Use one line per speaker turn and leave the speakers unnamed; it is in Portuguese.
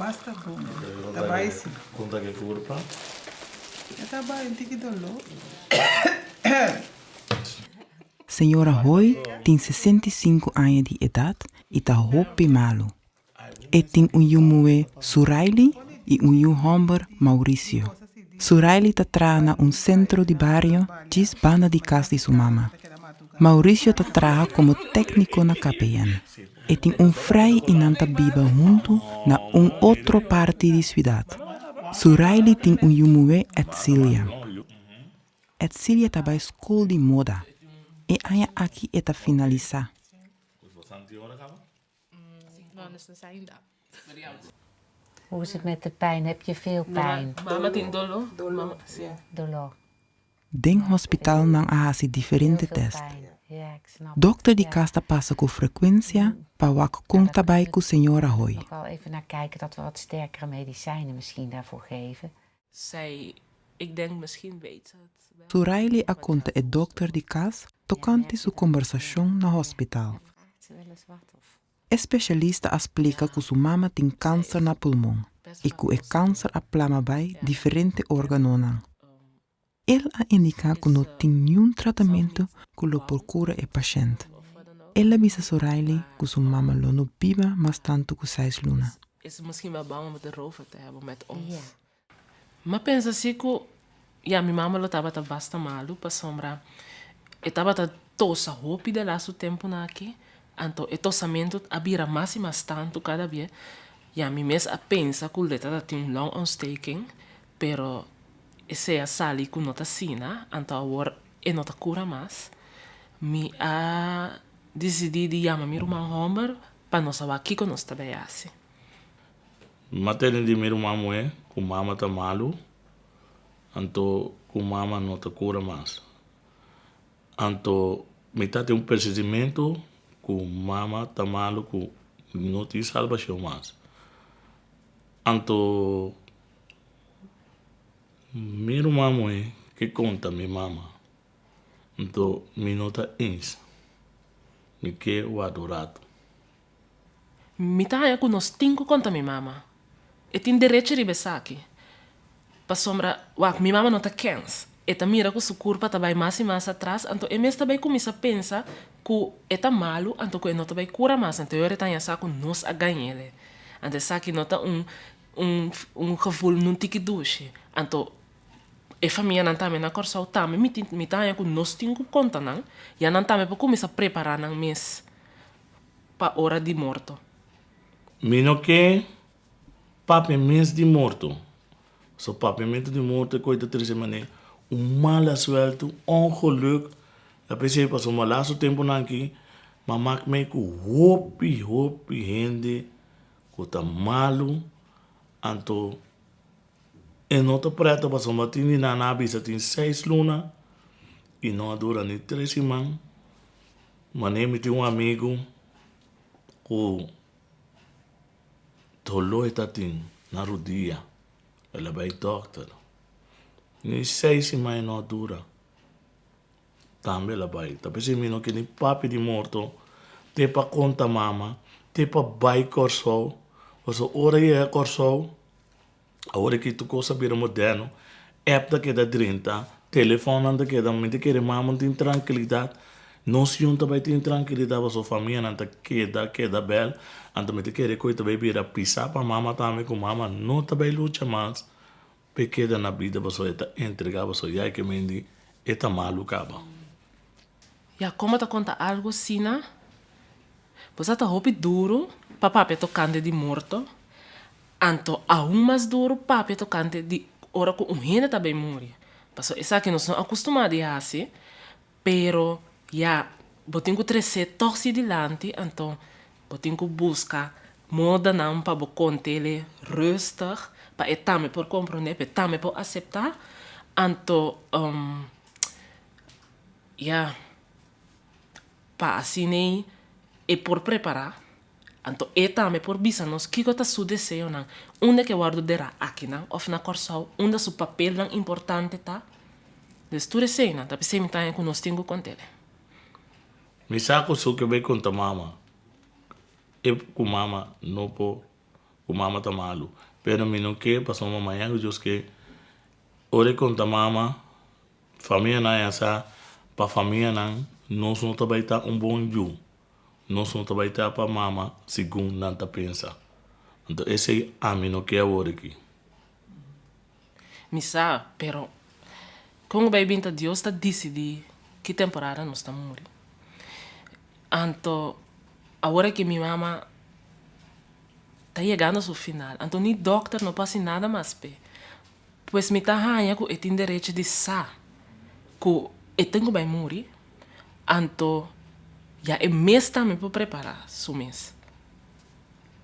Basta bom. Trabalho sim.
Conta que curva.
Eu trabalho em Tiquidolo.
Senhora Roy tem 65 anos de idade e está roupa malo. E tem um yumue Suraili e um yumhomber Mauricio. Suraili está trabalhando um centro de barrio diz banda de casa de sua mama. Mauricio está como técnico na KPN. E tem um frei e nanta biba junto na um outra parte da cidade. Suraili tem um yumue Etzilia. Etzilia está na escola de moda. E aya aqui está finalizar.
Hoe is het met de pijn? Heb je veel pijn?
Mama tem dolo.
Dolo. Sim.
Dolor.
Dinghospital nang ahasi diferente test. Dokter di kasta passa ku frequentia, mm-hmm. pawak kung tabay ku senora hoi.
Ik wil even naar kijken dat we wat sterkere medicijnen misschien daarvoor geven.
Zij, ik denk misschien weet het.
Suraili akonte e dokter di kas, tocante su conversación na hospital. Especialista e explica ku su mama tem câncer na pulmão e que o câncer aplama bem diferentes órgãos. Organos. Ele a indica que não tem nenhum tratamento que lo procura o paciente. Ela avisa Suraili que sua mama lo não biba mas tanto que seis luna.
Is ze misschien wel bang om het erover te hebben met ons.
Ja.
Maar pensa assim que, ja, minha mama estava tá basta malu para sombra. E estava tá tosa roupa de lá seu tempo na aqui. Então, e tosamento abira mais e mais tanto cada vez. Ja, mi mes a pensa que o letra tá tem um long ontsteking, pero a sali que não tá sina, então agora e não tá cura mais. Mi a decidi de chamar meu irmão Homer para nós aqui que nós também assim.
Materne di miru mamu e, ku mama ta malu. Anto ku mama não ta cura mais. Anto metade tem um procedimento ku mama ta malu ku não te salvação mais. Anto miru mamu e, que conta mi mama. Anto mi nota ins. Mi que o adorado.
Mi taia com nós cinco conta mi mama. E tem direito de besar aqui. Pa sombra, wak, mi mama não tá kens. E tá mira que sua curva tá bem mais e mais atrás, então e mesmo também começa a pensar que é tá malo, então que não tá bem cura mais, então eu tá já com nós a ganhar. Então sabe não tá um um um gevoel não tique douche. Então e família não me na corsa o tá me mi tá com nós cinco conta não, e não me para começar a preparar não mês para hora de morto.
Mino que papamento de morto. So papamento de morto coisa triste maneira. Um mala suelto, ongeluk. Eu pensei passou um laço tempo aqui, mas maak me com hopi hopi gente, com tá malo, anto e não tá preto passou uma tini na nabisa tem seis luna e não dura nem três semanas. Mas nem me tem um amigo com Tolo está tin na rodia. Ela vai doctor. Ni sei se mai não dura. Também ela vai. Se mino que ni papi de morto. Te pa conta mama. Te pa bai corso. Oso ora é corso. A hora que tu coisa vira moderno. App da que da 30. Telefone da mente que mama tem tranquilidade. Não se junta vai ter tranquilidade para sua família, tá queda, queda bel, anda me te querer coisa vai vir a pisar para mama também com mama, não tá bem luta mais, pequena na vida para sua eta entregar para sua já que mendi, eta malu caba.
Ja, como te conta algo sina? Você tá roupa duro, papá pe tocante de morto. Anto aún mais duro, papi tocante de hora que um renda também morre. Passo essa que nós somos acostumados a assim, pero ja, botin ko trece torsi dilante, então botin ko busca moda não para bo contele rustig, para etame por compreender, para etame por aceitar. Então, um, ja, pa assim e por preparar. Então, e também por bisa nos que gota su desejo não. Onde que guardo dera aqui não, of na corsal, onde su papel não importante tá. Des tu desejo não, tapi se me tá com nós tenho com ele.
Me saco só que vai conta mama. E com mama não po com mama tá malu. Pero mi não que uma manhã que eu que ore conta mama família na essa pa família não nós não tá um bom ju. Nós não também tá para mama segundo tá pensa. Então esse a mim não que é ore aqui.
Misa, pero como vai binta Deus está decidir que temporada nós estamos morrer. Anto, agora que minha mama está chegando ao final, anto nem doctor não passa nada mais pe. Pois me tá ranha que eu tenho direito de sa, que eu tenho vai morrer, anto já é mês também para preparar, su mês.